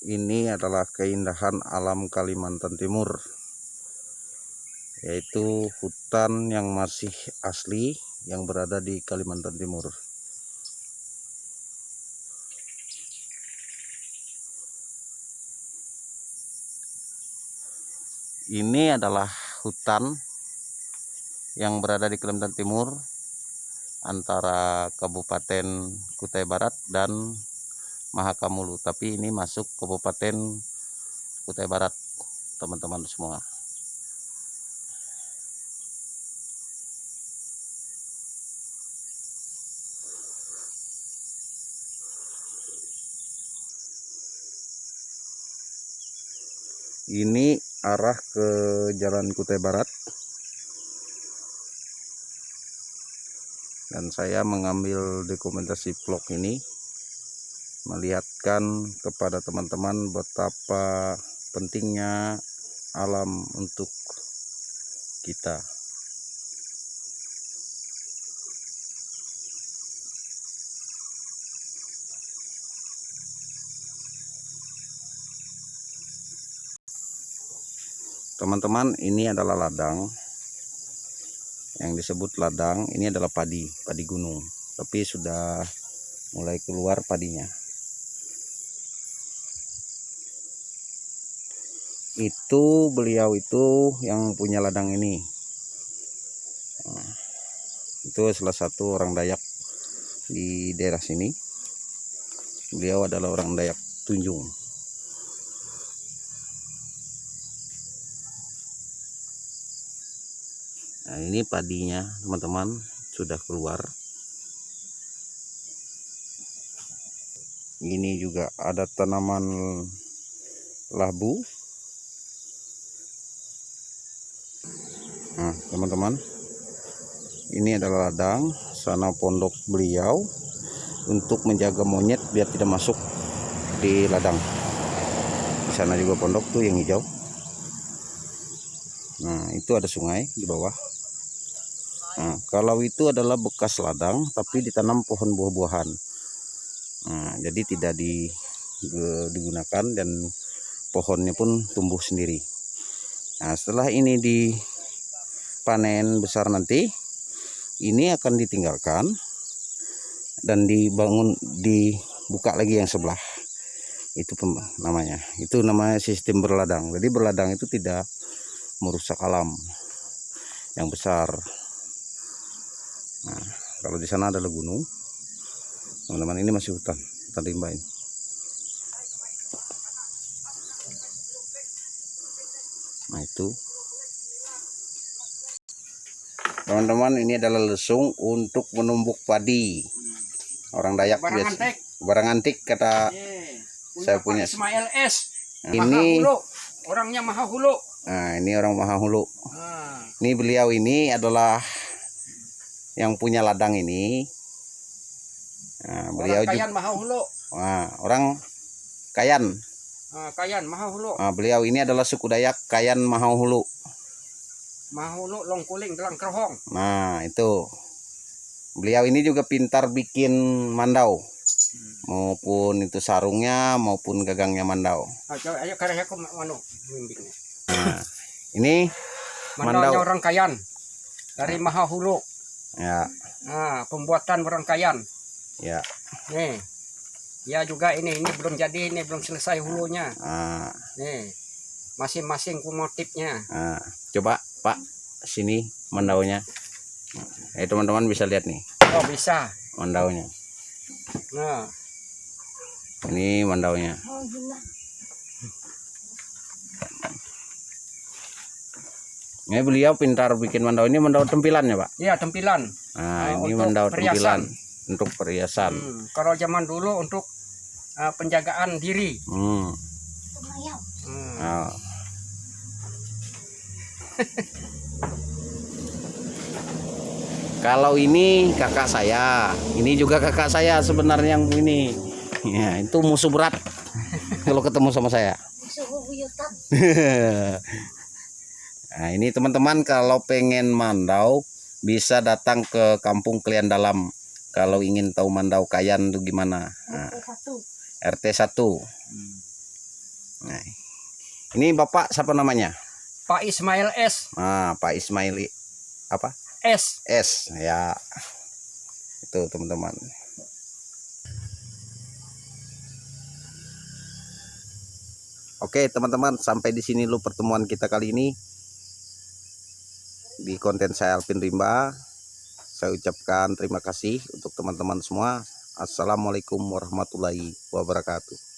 ini adalah keindahan alam Kalimantan Timur yaitu hutan yang masih asli yang berada di Kalimantan Timur. Ini adalah hutan yang berada di Kalimantan Timur antara Kabupaten Kutai Barat dan Mahakamulu tapi ini masuk Kabupaten Kutai Barat teman-teman semua. Ini arah ke Jalan Kutai Barat. Dan saya mengambil dokumentasi vlog ini melihatkan kepada teman-teman betapa pentingnya alam untuk kita. Teman-teman ini adalah ladang. Yang disebut ladang ini adalah padi padi gunung. Tapi sudah mulai keluar padinya itu beliau itu yang punya ladang ini nah, itu salah satu orang Dayak di daerah sini beliau adalah orang Dayak Tunjung Nah, ini padinya, teman-teman, sudah keluar. Ini juga ada tanaman labu. Nah, teman-teman, ini adalah ladang sana pondok beliau untuk menjaga monyet biar tidak masuk di ladang. Di sana juga pondok tuh yang hijau. Nah, itu ada sungai di bawah. Nah, kalau itu adalah bekas ladang tapi ditanam pohon buah-buahan. Nah, jadi tidak di, digunakan dan pohonnya pun tumbuh sendiri. Nah, setelah ini dipanen besar nanti, ini akan ditinggalkan dan dibangun dibuka lagi yang sebelah. Itu namanya. Itu namanya sistem berladang. Jadi berladang itu tidak merusak alam yang besar. Nah, kalau di sana adalah gunung, teman-teman ini masih hutan, hutan rimba ini. Nah itu, teman-teman ini adalah lesung untuk menumbuk padi. Orang Dayak barang biasa. antik. Barang antik kata Yeah. Saya punya- Ismail S. Ini- Mahahulu. Orangnya Mahahulu. Nah, ini orang Mahahulu. Ah, Ini beliau ini adalah yang punya ladang ini. Nah, beliau orang Kayan Mahahulu. Wah, orang Kayan. Ah, Kayan Mahahulu. Nah, beliau ini adalah suku Dayak Kayan Mahahulu. Mahahulu Longkuling Telang Kerhong. Nah, itu. Beliau ini juga pintar bikin mandau. Maupun itu sarungnya maupun gagangnya mandau. Ah, coba ayo karya aku manu bimbingnya. Nah, ini Mandaunya Mandau. orang Kayan. Dari Mahahulu. ya, Ah, pembuatan orang Kayan. ya. Nih. Ya juga ini ini belum jadi ini belum selesai hulunya. Nah, Nih. Masing-masing motifnya. nah. coba Pak sini mandaunya. Eh teman-teman bisa lihat nih Oh, bisa. mandaunya. Nah, Ini mandaunya. Ini beliau pintar bikin mandau ini mandau tempilan ya Pak. iya tempilan. Nah Ah, ini mandau perhiasan. tempilan untuk perhiasan. Hmm, Kalau zaman dulu untuk ah, penjagaan diri. Hmm. Hmm. Nah. Kalau ini kakak saya, ini juga kakak saya sebenarnya yang ini. Ya, itu musuh berat kalau ketemu sama saya. nah, ini teman-teman kalau pengen mandau bisa datang ke Kampung Klian Dalam kalau ingin tahu mandau kayan itu gimana. Nah, RT 1. Nah, ini Bapak siapa namanya? Pak Ismail S. Ah, Pak Ismaili apa? S. S ya. Itu teman-teman. Oke, teman-teman, sampai di sini dulu pertemuan kita kali ini. Di konten saya Alvin Rimba. Saya ucapkan terima kasih untuk teman-teman semua. Assalamualaikum warahmatullahi wabarakatuh.